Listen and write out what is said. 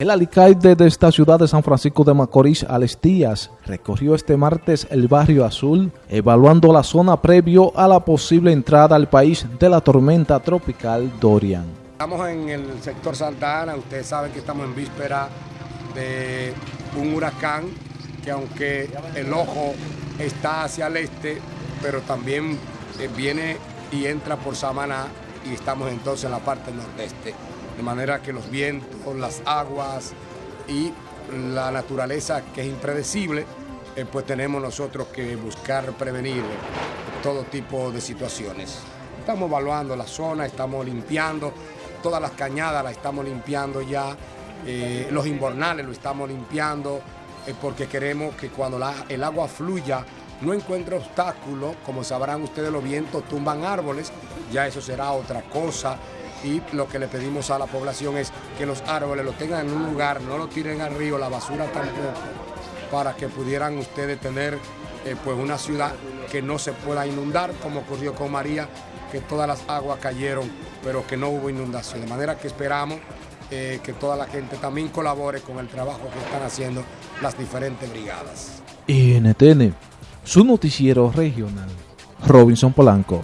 El alcalde de esta ciudad de San Francisco de Macorís, Alex Díaz, recorrió este martes el barrio Azul, evaluando la zona previo a la posible entrada al país de la tormenta tropical Dorian. Estamos en el sector Santa Ana, ustedes saben que estamos en víspera de un huracán que aunque el ojo está hacia el este, pero también eh, viene y entra por Samaná y estamos entonces en la parte nordeste de manera que los vientos, las aguas y la naturaleza que es impredecible, eh, pues tenemos nosotros que buscar prevenir todo tipo de situaciones. Estamos evaluando la zona, estamos limpiando, todas las cañadas las estamos limpiando ya, eh, los inbornales lo estamos limpiando, eh, porque queremos que cuando el agua fluya no encuentre obstáculos, como sabrán ustedes los vientos tumban árboles, ya eso será otra cosa, y lo que le pedimos a la población es que los árboles lo tengan en un lugar, no lo tiren al río, la basura tampoco, para que pudieran ustedes tener eh, pues una ciudad que no se pueda inundar, como ocurrió con María, que todas las aguas cayeron, pero que no hubo inundación. De manera que esperamos eh, que toda la gente también colabore con el trabajo que están haciendo las diferentes brigadas. NTN, su noticiero regional, Robinson Polanco.